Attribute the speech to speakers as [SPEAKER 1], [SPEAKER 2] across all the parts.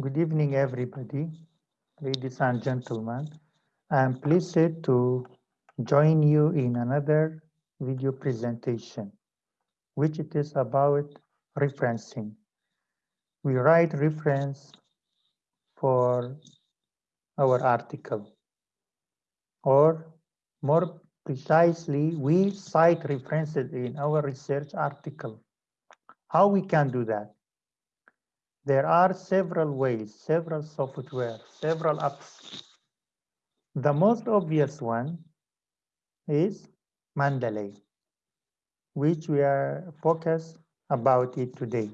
[SPEAKER 1] Good evening, everybody, ladies and gentlemen. I'm pleased to join you in another video presentation, which it is about referencing. We write reference for our article, or more precisely, we cite references in our research article. How we can do that? There are several ways, several software, several apps. The most obvious one is Mendeley, which we are focused about it today.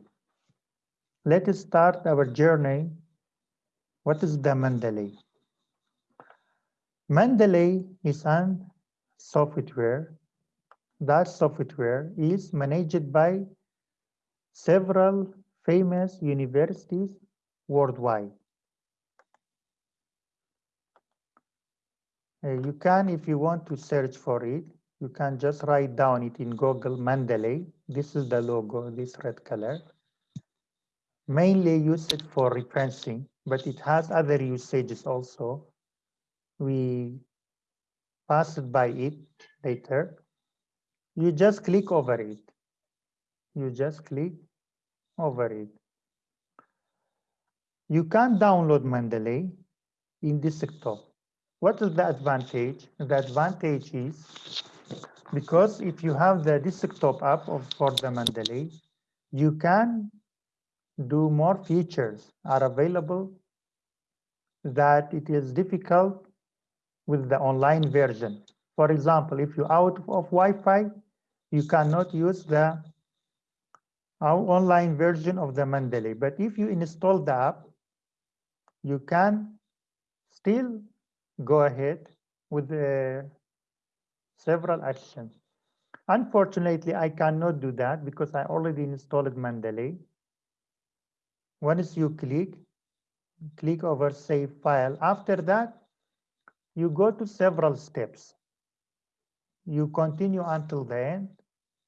[SPEAKER 1] Let us start our journey. What is the Mendeley? Mendeley is an software. That software is managed by several famous universities worldwide. Uh, you can, if you want to search for it, you can just write down it in Google Mendeley. This is the logo, this red color. Mainly use it for referencing, but it has other usages also. We pass it by it later. You just click over it. You just click over it. You can download Mendeley in desktop. What is the advantage? The advantage is because if you have the desktop app of, for the Mendeley, you can do more features are available that it is difficult with the online version. For example, if you're out of Wi-Fi, you cannot use the our online version of the Mendeley. But if you install the app, you can still go ahead with the several actions. Unfortunately, I cannot do that because I already installed Mendeley. Once you click, click over save file. After that, you go to several steps. You continue until the end.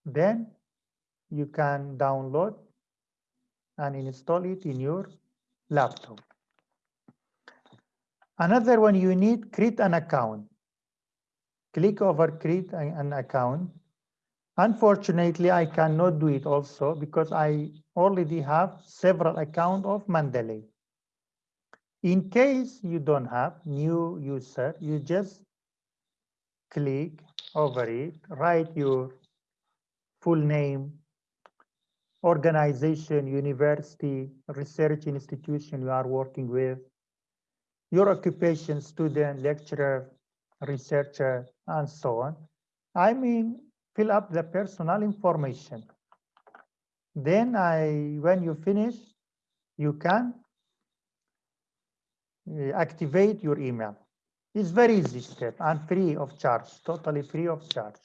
[SPEAKER 1] Then you can download and install it in your laptop. Another one, you need create an account. Click over create an account. Unfortunately, I cannot do it also because I already have several accounts of Mendeley. In case you don't have new user, you just click over it, write your full name, organization, university, research institution you are working with, your occupation, student, lecturer, researcher, and so on. I mean, fill up the personal information. Then I, when you finish, you can uh, activate your email. It's very easy step and free of charge, totally free of charge.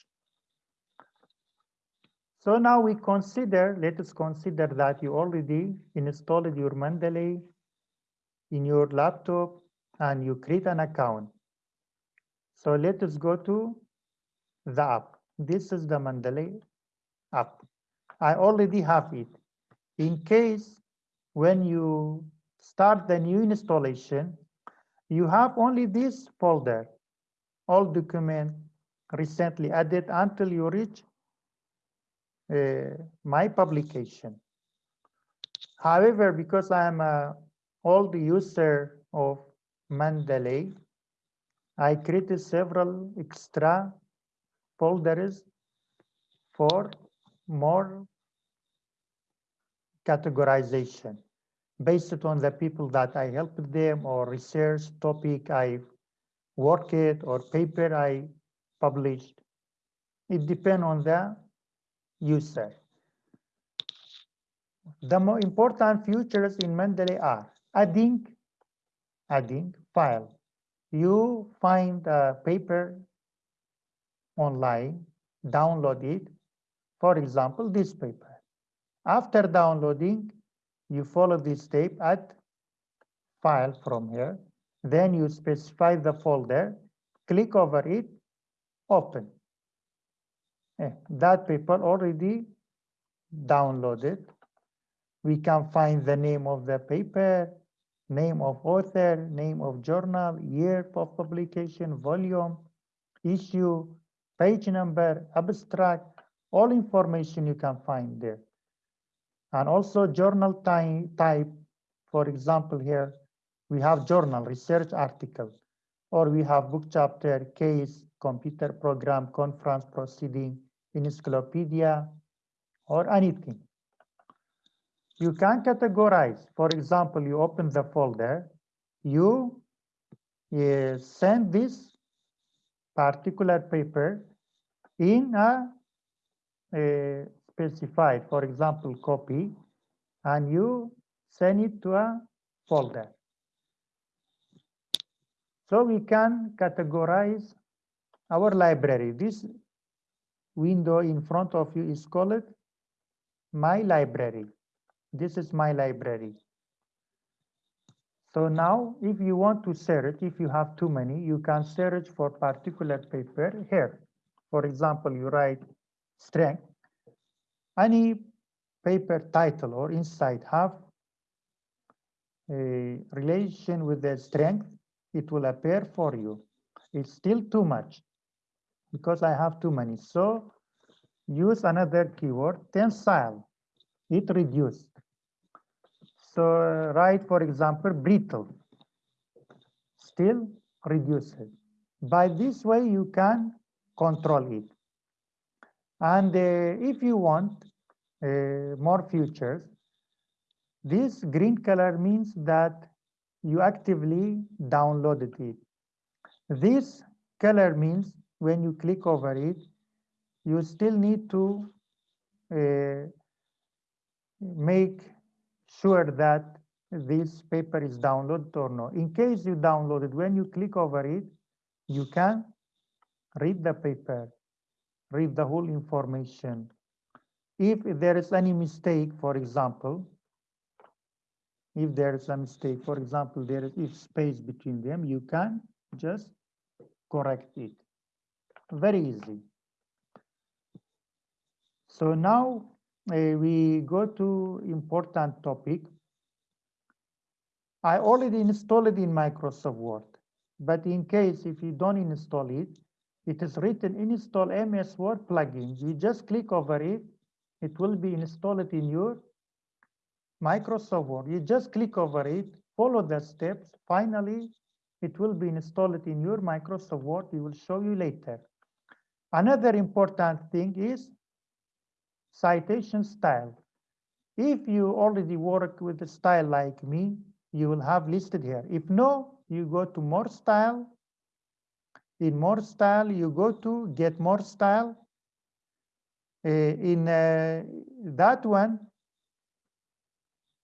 [SPEAKER 1] So now we consider, let us consider that you already installed your Mendeley in your laptop and you create an account. So let us go to the app. This is the Mendeley app. I already have it. In case when you start the new installation, you have only this folder, all document recently added until you reach Uh, my publication. However, because I am a old user of Mendeley, I created several extra folders for more categorization based on the people that I helped them or research topic I worked or paper I published. It depends on the user. The more important features in Mendeley are adding, adding file. You find a paper online, download it. For example, this paper. After downloading, you follow this step, add file from here. Then you specify the folder, click over it, open. Eh, that paper already downloaded. We can find the name of the paper, name of author, name of journal, year of publication, volume, issue, page number, abstract, all information you can find there. And also journal type, for example, here we have journal, research article, or we have book chapter, case, computer program, conference proceeding, encyclopedia, or anything. You can categorize. For example, you open the folder, you uh, send this particular paper in a, a specified, for example, copy, and you send it to a folder. So we can categorize our library. This window in front of you is called My Library. This is my library. So now, if you want to search, if you have too many, you can search for particular paper here. For example, you write strength. Any paper title or insight have a relation with the strength, it will appear for you. It's still too much because I have too many. So use another keyword, tensile. It reduced. So write, for example, brittle. Still reduce it. By this way, you can control it. And uh, if you want uh, more features, this green color means that you actively downloaded it. This color means when you click over it, you still need to uh, make sure that this paper is downloaded or not. In case you download it, when you click over it, you can read the paper, read the whole information. If there is any mistake, for example, if there is a mistake, for example, there is if space between them, you can just correct it. Very easy. So now uh, we go to important topic. I already installed it in Microsoft Word, but in case if you don't install it, it is written install MS Word plugin. You just click over it, it will be installed in your Microsoft Word. You just click over it, follow the steps. Finally, it will be installed in your Microsoft Word. We will show you later. Another important thing is citation style. If you already work with a style like me, you will have listed here. If no, you go to more style. In more style, you go to get more style. Uh, in uh, that one,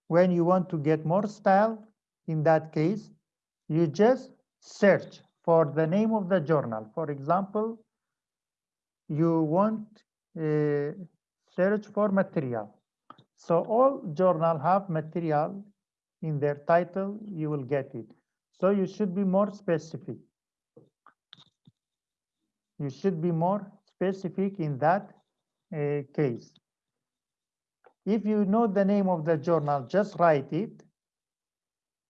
[SPEAKER 1] when you want to get more style, in that case, you just search for the name of the journal. For example, you want uh, search for material. So all journal have material in their title, you will get it. So you should be more specific. You should be more specific in that uh, case. If you know the name of the journal, just write it.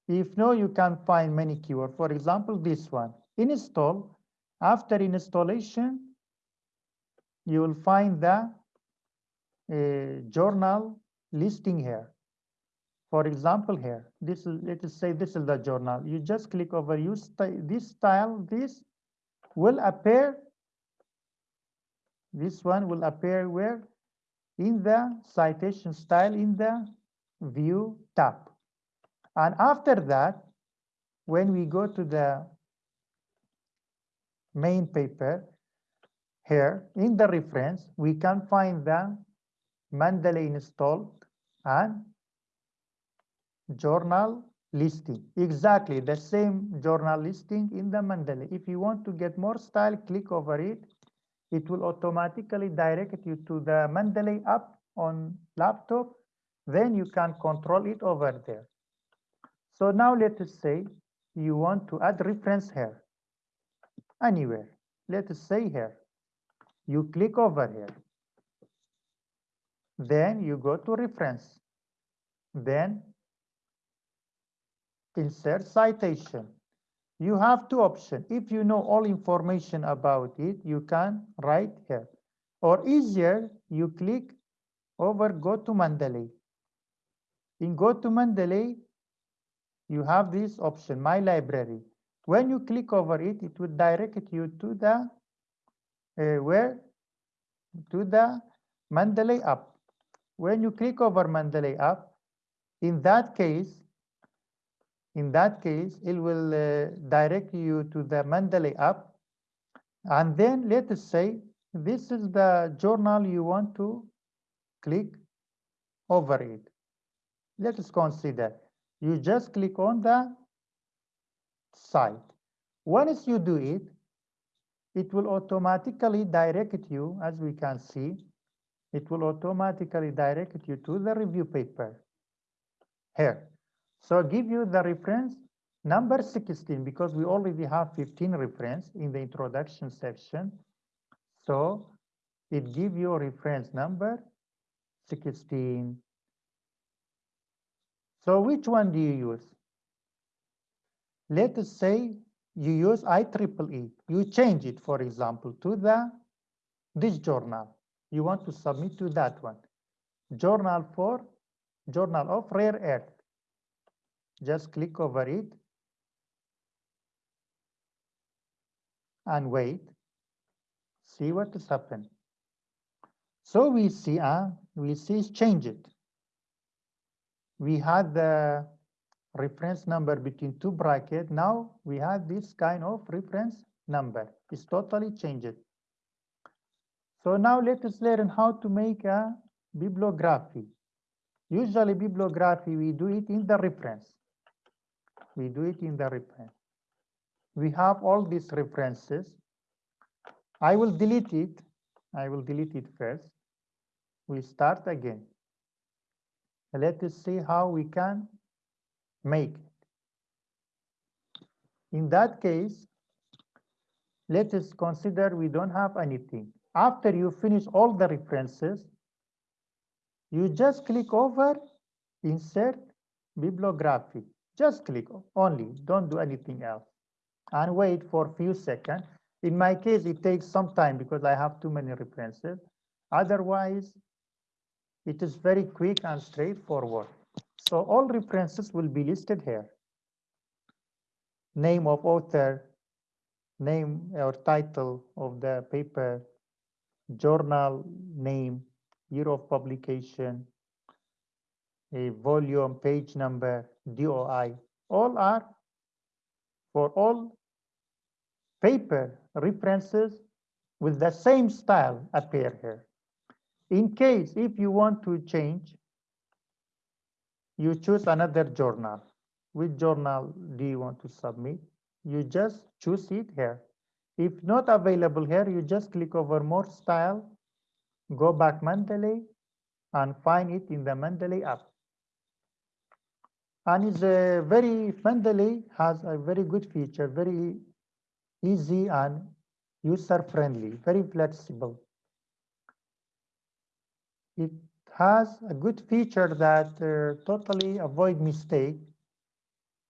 [SPEAKER 1] If no, you can find many keywords. For example, this one, install. After installation, you will find the a journal listing here. For example, here, this is, let us say this is the journal. You just click over use this style, this will appear, this one will appear where? In the citation style in the view tab. And after that, when we go to the main paper, here in the reference, we can find the Mendeley installed and journal listing. Exactly the same journal listing in the Mendeley. If you want to get more style, click over it. It will automatically direct you to the Mendeley app on laptop. Then you can control it over there. So now let us say you want to add reference here. Anywhere. Let us say here. You click over here. Then you go to reference. Then insert citation. You have two options. If you know all information about it, you can write here. Or easier, you click over Go to Mendeley. In Go to Mendeley, you have this option, My Library. When you click over it, it will direct you to the where to the Mendeley app. When you click over Mendeley app, in that case, in that case, it will uh, direct you to the Mendeley app. And then let us say, this is the journal you want to click over it. Let us consider. You just click on the cite. Once you do it, it will automatically direct you, as we can see, it will automatically direct you to the review paper here. So give you the reference number 16 because we already have 15 reference in the introduction section. So it give you reference number 16. So which one do you use? Let us say you use IEEE. You change it, for example, to the this journal. You want to submit to that one. Journal for Journal of Rare Earth. Just click over it and wait. See what has happened. So we see, uh, we see change it. We had the reference number between two brackets. Now we have this kind of reference number. It's totally changed. So now let us learn how to make a bibliography. Usually bibliography, we do it in the reference. We do it in the reference. We have all these references. I will delete it. I will delete it first. We start again. Let us see how we can make it. In that case, let us consider we don't have anything. After you finish all the references, you just click over insert bibliography. Just click only, don't do anything else. And wait for a few seconds. In my case, it takes some time because I have too many references. Otherwise, it is very quick and straightforward. So all references will be listed here. Name of author, name or title of the paper, journal name, year of publication, a volume, page number, DOI, all are for all paper references with the same style appear here. In case if you want to change you choose another journal. Which journal do you want to submit? You just choose it here. If not available here, you just click over more style, go back Mendeley and find it in the Mendeley app. And it's a very, Mendeley has a very good feature, very easy and user friendly, very flexible. It has a good feature that uh, totally avoid mistake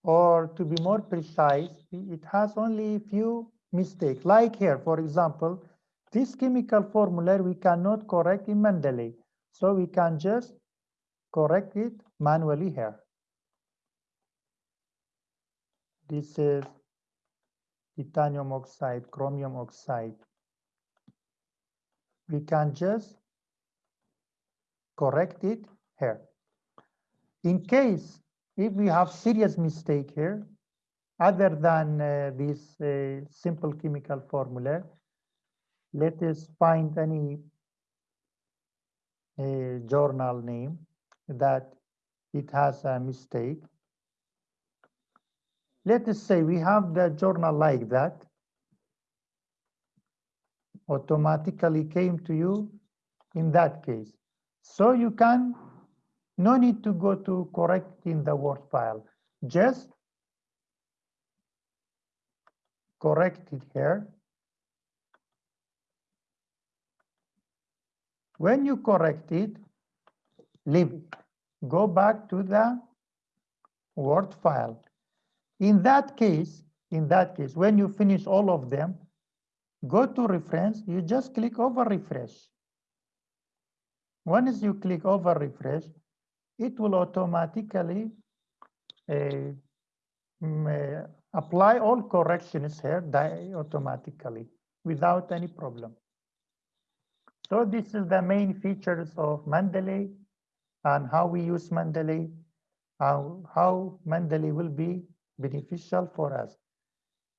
[SPEAKER 1] or to be more precise, it has only few mistakes. Like here, for example, this chemical formula we cannot correct in Mendeley. So we can just correct it manually here. This is titanium oxide, chromium oxide. We can just correct it here. In case if we have serious mistake here, other than uh, this uh, simple chemical formula, let us find any uh, journal name that it has a mistake. Let us say we have the journal like that, automatically came to you in that case. So you can, no need to go to correct in the Word file, just correct it here. When you correct it, leave it. Go back to the Word file. In that case, in that case, when you finish all of them, go to reference, you just click over refresh. Once you click over refresh, it will automatically uh, apply all corrections here automatically without any problem. So this is the main features of Mendeley and how we use Mendeley, how, how Mendeley will be beneficial for us.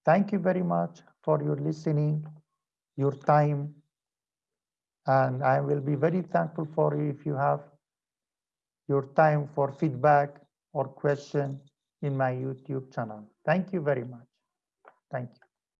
[SPEAKER 1] Thank you very much for your listening, your time, and I will be very thankful for you if you have your time for feedback or question in my YouTube channel. Thank you very much. Thank you.